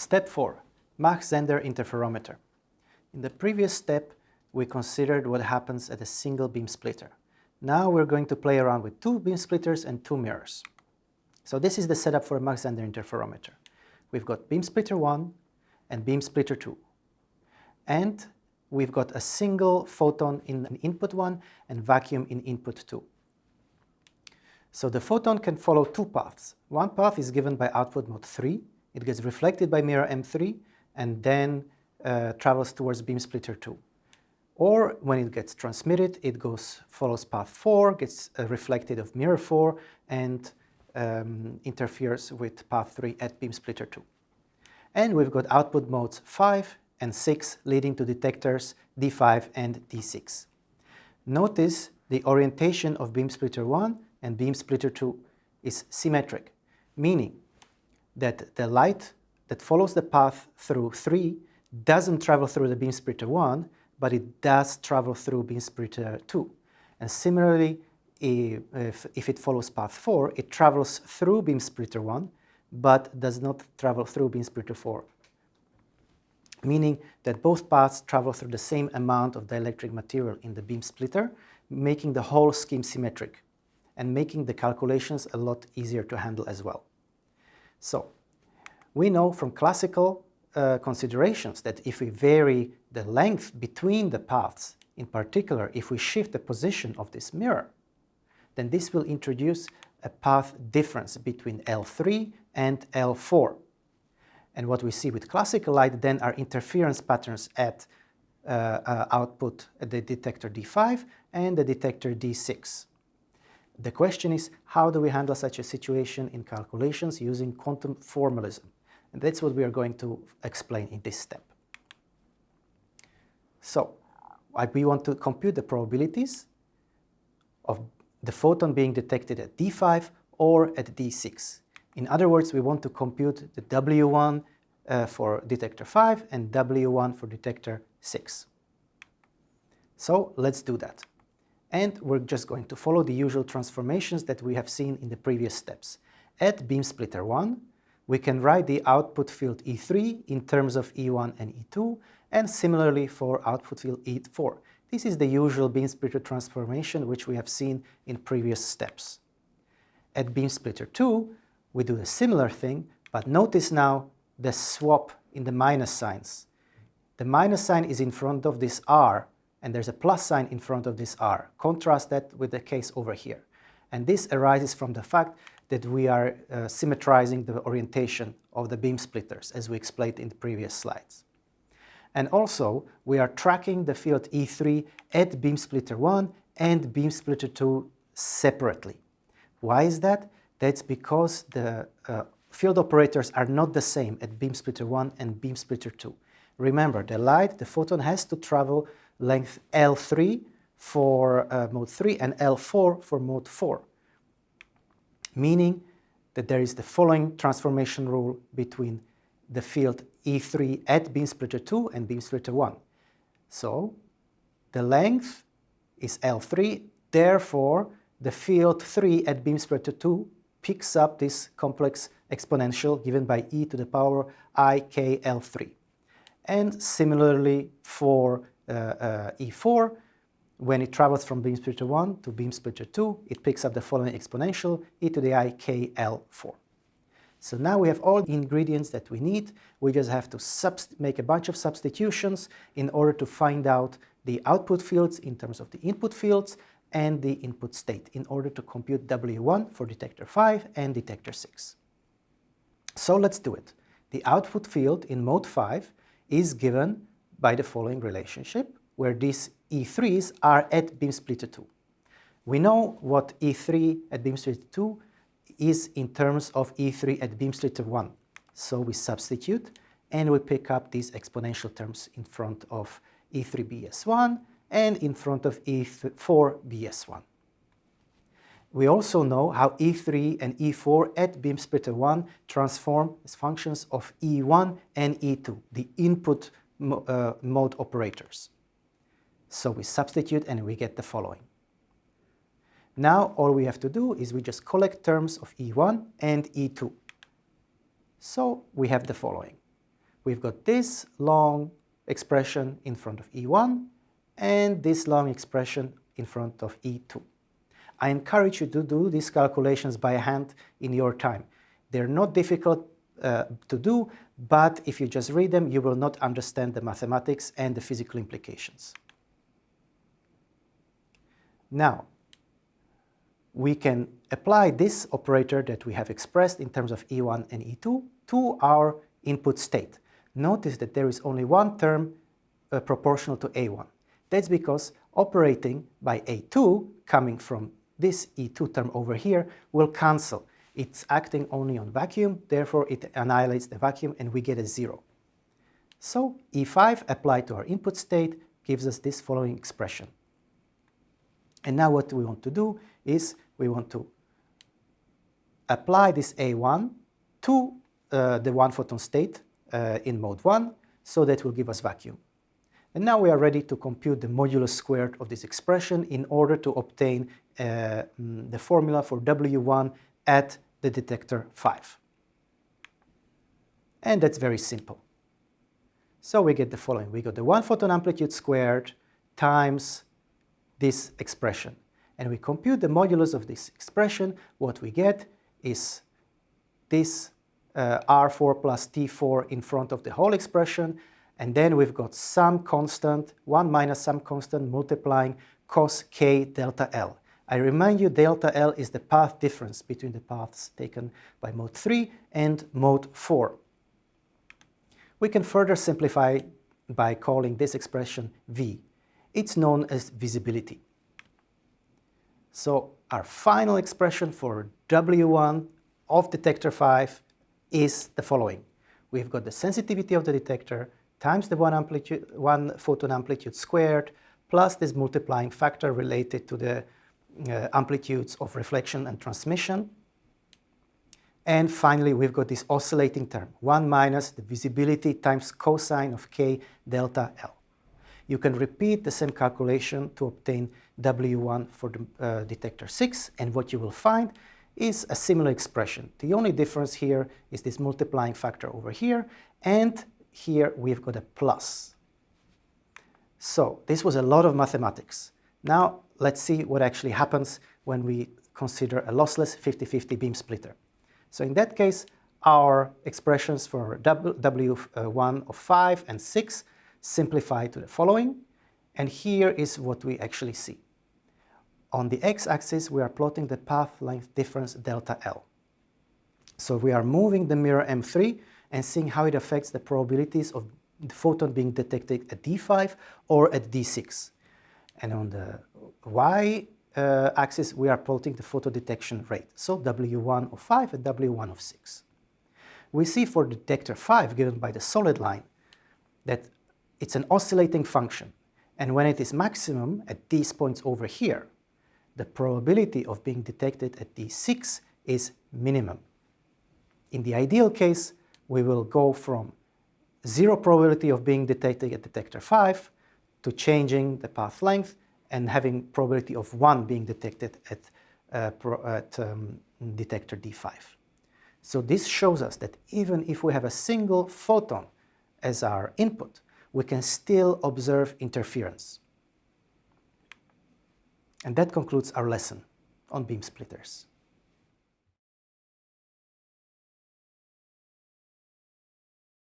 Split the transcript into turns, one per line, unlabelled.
Step 4. Mach-Zehnder interferometer. In the previous step, we considered what happens at a single beam splitter. Now we're going to play around with two beam splitters and two mirrors. So this is the setup for a Mach-Zehnder interferometer. We've got beam splitter 1 and beam splitter 2. And we've got a single photon in input 1 and vacuum in input 2. So the photon can follow two paths. One path is given by output mode 3. It gets reflected by mirror M3 and then uh, travels towards beam splitter 2. Or when it gets transmitted, it goes follows path 4, gets uh, reflected of mirror 4 and um, interferes with path 3 at beam splitter 2. And we've got output modes 5 and 6 leading to detectors D5 and D6. Notice the orientation of beam splitter 1 and beam splitter 2 is symmetric, meaning that the light that follows the path through 3 doesn't travel through the beam splitter 1, but it does travel through beam splitter 2. And similarly, if, if it follows path 4, it travels through beam splitter 1, but does not travel through beam splitter 4, meaning that both paths travel through the same amount of dielectric material in the beam splitter, making the whole scheme symmetric and making the calculations a lot easier to handle as well. So, we know from classical uh, considerations that if we vary the length between the paths, in particular if we shift the position of this mirror, then this will introduce a path difference between L3 and L4. And what we see with classical light then are interference patterns at uh, uh, output at the detector D5 and the detector D6. The question is, how do we handle such a situation in calculations using quantum formalism? And that's what we are going to explain in this step. So, we want to compute the probabilities of the photon being detected at D5 or at D6. In other words, we want to compute the W1 uh, for detector 5 and W1 for detector 6. So let's do that and we're just going to follow the usual transformations that we have seen in the previous steps. At beam splitter 1, we can write the output field E3 in terms of E1 and E2, and similarly for output field E4. This is the usual beam splitter transformation which we have seen in previous steps. At beam splitter 2, we do a similar thing, but notice now the swap in the minus signs. The minus sign is in front of this R, and there's a plus sign in front of this R. Contrast that with the case over here. And this arises from the fact that we are uh, symmetrizing the orientation of the beam splitters, as we explained in the previous slides. And also, we are tracking the field E3 at beam splitter 1 and beam splitter 2 separately. Why is that? That's because the uh, field operators are not the same at beam splitter 1 and beam splitter 2. Remember, the light, the photon has to travel length L3 for uh, mode 3 and L4 for mode 4, meaning that there is the following transformation rule between the field E3 at beam splitter 2 and beam splitter 1. So the length is L3, therefore the field 3 at beam splitter 2 picks up this complex exponential given by e to the power i k L3. And similarly for Uh, uh, E4, when it travels from beam splitter 1 to beam splitter 2, it picks up the following exponential, e to the i k L4. So now we have all the ingredients that we need. We just have to make a bunch of substitutions in order to find out the output fields in terms of the input fields and the input state in order to compute W1 for detector 5 and detector 6. So let's do it. The output field in mode 5 is given by the following relationship, where these E3s are at beam splitter 2. We know what E3 at beam splitter 2 is in terms of E3 at beam splitter 1. So we substitute and we pick up these exponential terms in front of E3BS1 and in front of E4BS1. We also know how E3 and E4 at beam splitter 1 transform as functions of E1 and E2, the input mo uh, mode operators. So we substitute and we get the following. Now all we have to do is we just collect terms of E1 and E2. So we have the following. we've got this long expression in front of E1 and this long expression in front of E2. I encourage you to do these calculations by hand in your time. They're not difficult uh, to do, but if you just read them, you will not understand the mathematics and the physical implications. Now, we can apply this operator that we have expressed in terms of E1 and E2 to our input state. Notice that there is only one term uh, proportional to A1. That's because operating by A2 coming from this E2 term over here will cancel. It's acting only on vacuum, therefore it annihilates the vacuum and we get a zero. So E5 applied to our input state gives us this following expression. And now what we want to do is we want to apply this A1 to uh, the one photon state uh, in mode 1, so that will give us vacuum. And now we are ready to compute the modulus squared of this expression in order to obtain uh, mm, the formula for W1 at the detector 5. And that's very simple. So we get the following. We got the one photon amplitude squared times this expression. And we compute the modulus of this expression. What we get is this uh, R4 plus T4 in front of the whole expression. And then we've got some constant, 1 minus some constant multiplying cos k delta L. I remind you delta L is the path difference between the paths taken by mode 3 and mode 4. We can further simplify by calling this expression V. It's known as visibility. So our final expression for W1 of detector 5 is the following. We've got the sensitivity of the detector times the one, amplitude, one photon amplitude squared plus this multiplying factor related to the uh, amplitudes of reflection and transmission. And finally, we've got this oscillating term, 1 minus the visibility times cosine of k delta L. You can repeat the same calculation to obtain W1 for the uh, detector 6, and what you will find is a similar expression. The only difference here is this multiplying factor over here, and here we've got a plus. So this was a lot of mathematics. Now let's see what actually happens when we consider a lossless 50-50 beam splitter. So in that case, our expressions for W1 of 5 and 6 simplify to the following, and here is what we actually see. On the x-axis, we are plotting the path length difference delta L. So we are moving the mirror M3 and seeing how it affects the probabilities of the photon being detected at D5 or at D6. And on the y-axis, uh, we are plotting the photo detection rate, so W1 of 5 and W1 of 6. We see for detector 5, given by the solid line, that it's an oscillating function. And when it is maximum at these points over here, the probability of being detected at D6 is minimum. In the ideal case, we will go from zero probability of being detected at detector 5 to changing the path length and having probability of 1 being detected at, uh, at um, detector D5. So this shows us that even if we have a single photon as our input, we can still observe interference. And that concludes our lesson on beam splitters.